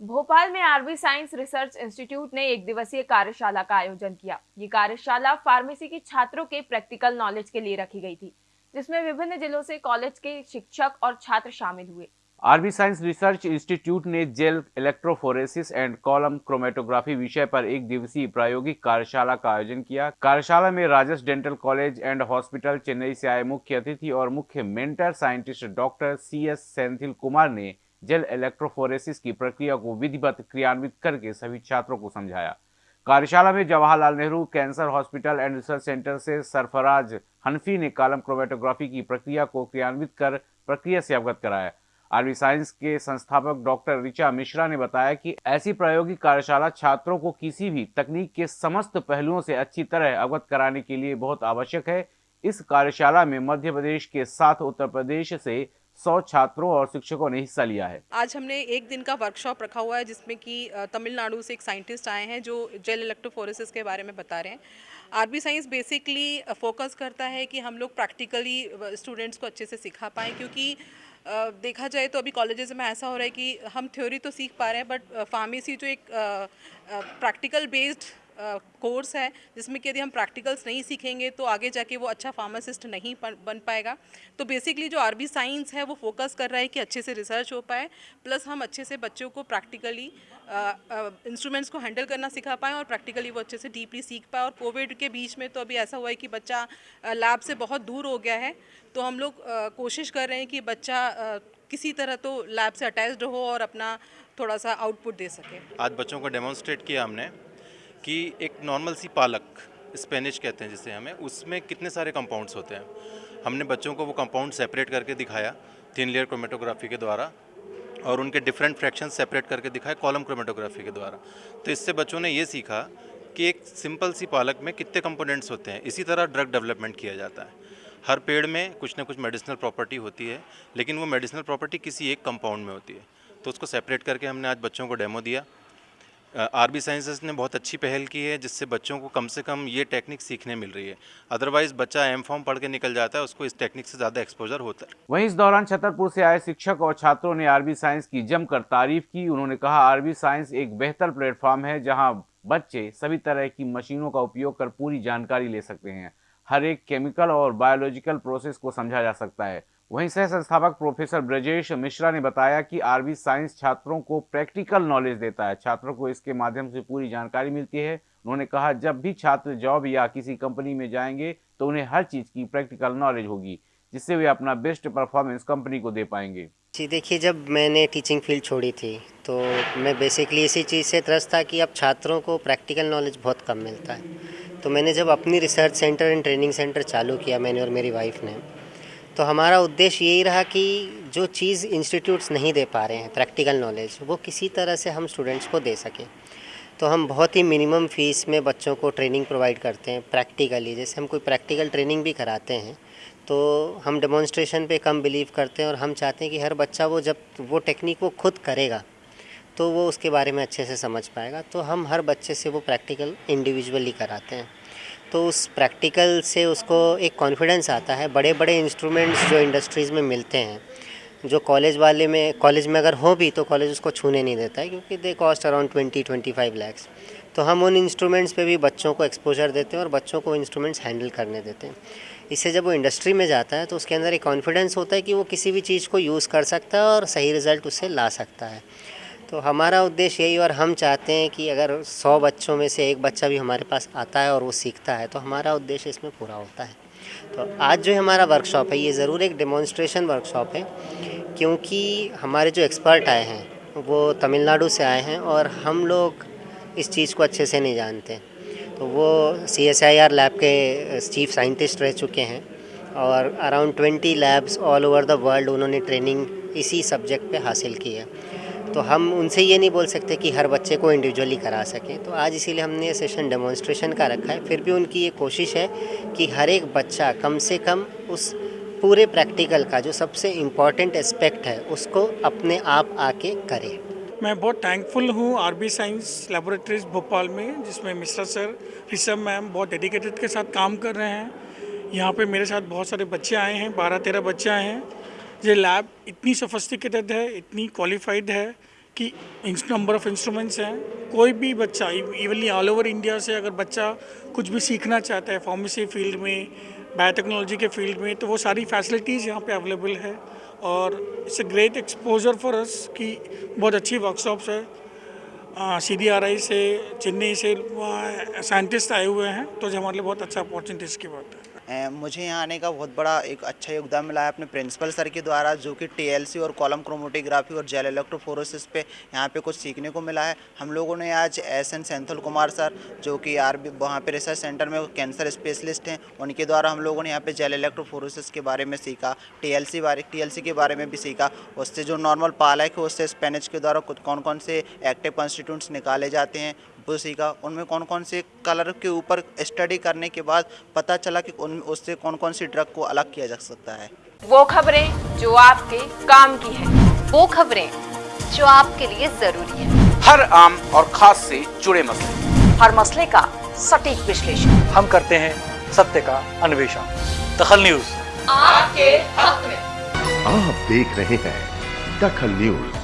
भोपाल में RB science research institute ने एक दिवसीय कार्यशाला का आयोजन किया। ये कार्यशाला फार्मेसी के छात्रों के प्रैक्टिकल नॉलेज के लिए रखी गई थी, जिसमें विभिन्न जिलों से कॉलेज के शिक्षक और छात्र शामिल हुए। आरबी साइंस रिसर्च इंस्टीट्यूट ने gel electrophoresis and column chromatography विषय पर एक दिवसीय प्रायोगिक कार्यशाला का आयोजन किया। कार्यशाला में Rajas dental college and hospital Chennai से आए मुख्य अतिथि और मुख्य mentor scientist doctor C S Senthil Kumar ने जेल इलेक्ट्रोफोरेसिस की प्रक्रिया को विधिवत क्रियान्वित करके सभी छात्रों को समझाया। कार्यशाला में Jawaharlal Nehru, cancer hospital and research centre से सरफराज हनफी ने कालम क्रोमेटोग्राफी की प्रक्रिया को क्रियान्वित कर प्रक्रिया से अवगत कराया। आरवी साइंस के संस्थापक डॉक्टर रिचा मिश्रा ने बताया कि ऐसी प्रायोगिक कार्यशाला छात्रों को किसी भी तकनीक के समस्त पहलुओं से अच्छी तरह अवगत कराने के लिए बहुत आवश्यक है। इस कार्यशाला में मध्य प्रदेश के साथ उत्तर प्रदेश से सौ छात्रों और शिक्षकों ने हिस्सा लिया है। आज हमने एक दिन का वर्कशॉप रखा हुआ है, जिसमें कि तमिलनाडु से एक साइंटिस्ट आए हैं, जो जेल इलेक्ट्रोफोरेसिस के बारे में बता रहे हैं। आरबी साइंस बेसिकली फोकस करता है कि हम लोग प्रैक्टिकली स्टूडेंट्स को अच्छे से सिखा पाएँ, क्योंकि देखा जाए तो अभी कॉलेजेस में ऐसा हो रहा है कि हम थ्योरी तो सीख पा रहे हैं बट फार्मेसी जो एक प्रैक्टिकल बेस्ड कोर्स है, जिसमें कि यदि हम प्रैक्टिकल्स नहीं सीखेंगे तो आगे जाके वो अच्छा फार्मासिस्ट नहीं बन पाएगा। तो बेसिकली जो आरबी साइंस है, वो फोकस कर रहा है कि अच्छे से रिसर्च हो पाए प्लस हम अच्छे से बच्चों को प्रैक्टिकली इंस्ट्रूमेंट्स को हैंडल करना सिखा पाएँ और प्रैक्टिकली वो अच्छे से डीपली सीख पाए। और कोविड के बीच में तो अभी ऐसा हुआ है कि बच्चा लैब से बहुत दूर हो गया है तो हम लोग कोशिश कर रहे हैं कि बच्चा किसी तरह तो लैब से अटैच्ड हो और अपना थोड़ा सा आउटपुट दे सके। आज बच्चों को डेमोन्स्ट्रेट किया हमने। कि एक नॉर्मल सी पालक स्पेनिश कहते हैं जिसे हमें, उसमें कितने सारे कंपाउंड्स होते हैं? हमने बच्चों को वो कंपाउंड सेपरेट करके दिखाया थिन लेयर क्रोमेटोग्राफी के द्वारा, और उनके डिफरेंट फ्रैक्शन सेपरेट करके दिखाए कॉलम क्रोमेटोग्राफी के द्वारा। तो इससे बच्चों ने ये सीखा कि एक सिंपल सी पालक में कितने कंपोनेंट्स होते हैं। इसी तरह ड्रग डेवलपमेंट किया जाता है। हर पेड़ में कुछ ना कुछ मेडिसिनल प्रॉपर्टी होती है, लेकिन वो मेडिसिनल प्रॉपर्टी किसी एक कंपाउंड में होती है। तो उसको सेपरेट करके हमने आज बच्चों को डेमो दिया। आरबी साइंसेस ने बहुत अच्छी पहल की है जिससे बच्चों को कम से कम ये टेक्निक सीखने मिल रही है। अदरवाइज़ बच्चा एम फॉर्म पढ़ के निकल जाता है, उसको इस टेक्निक से ज़्यादा एक्सपोजर होता है। वहीं इस दौरान छतरपुर से आए शिक्षक और छात्रों ने आरबी साइंस की जमकर तारीफ़ की। उन्होंने कहा, आरबी साइंस एक बेहतर प्लेटफॉर्म है जहाँ बच्चे सभी तरह की मशीनों का उपयोग कर पूरी जानकारी ले सकते हैं। हर एक केमिकल और बायोलॉजिकल प्रोसेस को समझा जा सकता है। वहीं सह संस्थापक प्रोफेसर ब्रजेश मिश्रा ने बताया कि आरबी साइंस छात्रों को प्रैक्टिकल नॉलेज देता है। छात्रों को इसके माध्यम से पूरी जानकारी मिलती है। उन्होंने कहा, जब भी छात्र जॉब या किसी कंपनी में जाएँगे तो उन्हें हर चीज़ की प्रैक्टिकल नॉलेज होगी, जिससे वे अपना बेस्ट परफॉर्मेंस कंपनी को दे पाएँगे। जी, देखिए, जब मैंने टीचिंग फ़ील्ड छोड़ी थी तो मैं बेसिकली इसी चीज़ से त्रस्त था कि अब छात्रों को प्रैक्टिकल नॉलेज बहुत कम मिलता है। तो मैंने जब अपनी research centre and training centre चालू किया, मैंने और मेरी वाइफ ने तो हमारा उद्देश्य यही रहा कि जो चीज़ इंस्टीट्यूट्स नहीं दे पा रहे हैं प्रैक्टिकल नॉलेज वो किसी तरह से हम स्टूडेंट्स को दे सकें। तो हम बहुत ही मिनिमम फ़ीस में बच्चों को ट्रेनिंग प्रोवाइड करते हैं प्रैक्टिकली जैसे हम कोई प्रैक्टिकल ट्रेनिंग भी कराते हैं तो हम डेमोन्स्ट्रेशन पे कम बिलीव करते हैं और हम चाहते हैं कि हर बच्चा वो जब वो टेक्निक वो खुद करेगा तो वो उसके बारे में अच्छे से समझ पाएगा। तो हम हर बच्चे से वो प्रैक्टिकल इंडिविजुअली कराते हैं। तो उस प्रैक्टिकल से उसको एक कॉन्फिडेंस आता है। बड़े बड़े इंस्ट्रूमेंट्स जो इंडस्ट्रीज़ में मिलते हैं, जो कॉलेज वाले में कॉलेज में अगर हो भी तो कॉलेज उसको छूने नहीं देता है क्योंकि they cost around twenty twenty five lakhs तो हम उन इंस्ट्रूमेंट्स पे भी बच्चों को एक्सपोजर देते हैं और बच्चों को इंस्ट्रूमेंट्स हैंडल करने देते हैं। इससे जब वो इंडस्ट्री में जाता है तो उसके अंदर एक कॉन्फिडेंस होता है कि वो किसी भी चीज़ को यूज़ कर सकता है और सही रिज़ल्ट उससे ला सकता है। तो हमारा उद्देश्य यही और हम चाहते हैं कि अगर सौ बच्चों में से एक बच्चा भी हमारे पास आता है और वो सीखता है तो हमारा उद्देश्य इसमें पूरा होता है। तो आज जो हमारा वर्कशॉप है, ये ज़रूर एक डेमोन्स्ट्रेशन वर्कशॉप है, क्योंकि हमारे जो एक्सपर्ट आए हैं, वो तमिलनाडु से आए हैं और हम लोग इस चीज़ को अच्छे से नहीं जानते। तो वो C S I R lab के चीफ साइंटिस्ट रह चुके हैं और around twenty labs all over the world उन्होंने ट्रेनिंग इसी सब्जेक्ट पे हासिल की है। तो हम उनसे ये नहीं बोल सकते कि हर बच्चे को इंडिविजुअली करा सकें। तो आज इसीलिए हमने ये सेशन डेमोन्स्ट्रेशन का रखा है। फिर भी उनकी ये कोशिश है कि हर एक बच्चा कम से कम उस पूरे प्रैक्टिकल का जो सबसे इंपॉर्टेंट एस्पेक्ट है, उसको अपने आप आके करे। मैं बहुत थैंकफुल हूँ आरबी साइंस लेबोरेटरीज भोपाल में, जिसमें मिश्रा सर ऋषभ मैम बहुत डेडिकेटेड के साथ काम कर रहे हैं। यहाँ पे मेरे साथ बहुत सारे बच्चे आए हैं, बारह तेरह बच्चे आए हैं। ये लैब इतनी सोफिस्टिकेटेड है, इतनी क्वालिफाइड है कि नंबर ऑफ़ इंस्ट्रूमेंट्स हैं। कोई भी बच्चा इवनली ऑल ओवर इंडिया से अगर बच्चा कुछ भी सीखना चाहता है फार्मेसी फ़ील्ड में बायोटेक्नोलॉजी के फ़ील्ड में तो वो सारी फैसिलिटीज़ यहाँ पे अवेलेबल है। और it's a great exposure for us कि बहुत अच्छी वर्कशॉप्स है। सी डी आर आई से चेन्नई से साइंटिस्ट आए हुए हैं तो जो हमारे लिए बहुत अच्छा अपॉर्चुनिटीज़ की बात है। मुझे यहाँ आने का बहुत बड़ा एक अच्छा योगदान मिला है अपने प्रिंसिपल सर के द्वारा, जो कि टीएलसी और कॉलम क्रोमोटोग्राफी और जेल इलेक्ट्रोफोरोसिस पे यहाँ पे कुछ सीखने को मिला है। हम लोगों ने आज S N Senthal Kumar sir, जो कि आर बी, वहाँ पर रिसर्च सेंटर में कैंसर स्पेशलिस्ट हैं, उनके द्वारा हम लोगों ने यहाँ पर जेल इलेक्ट्रोफोरोसिस के बारे में सीखा, टीएलसी बारे, टीएलसी के बारे में भी सीखा। उससे जो नॉर्मल पालक है, उससे स्पेनिच के द्वारा कौन कौन से एक्टिव कॉन्स्टिट्यूंट्स निकाले जाते हैं वो सीखा। उनमें कौन कौन से कलर के ऊपर स्टडी करने के बाद पता चला कि उन उससे कौन कौन सी ड्रग को अलग किया जा सकता है। वो खबरें जो आपके काम की है वो खबरें जो आपके लिए ज़रूरी है। हर आम और खास से जुड़े मसले। हर मसले का सटीक विश्लेषण। हम करते हैं सत्य का अन्वेषण। दखल न्यूज़। आपके हक में। आप देख रहे हैं दखल न्यूज़।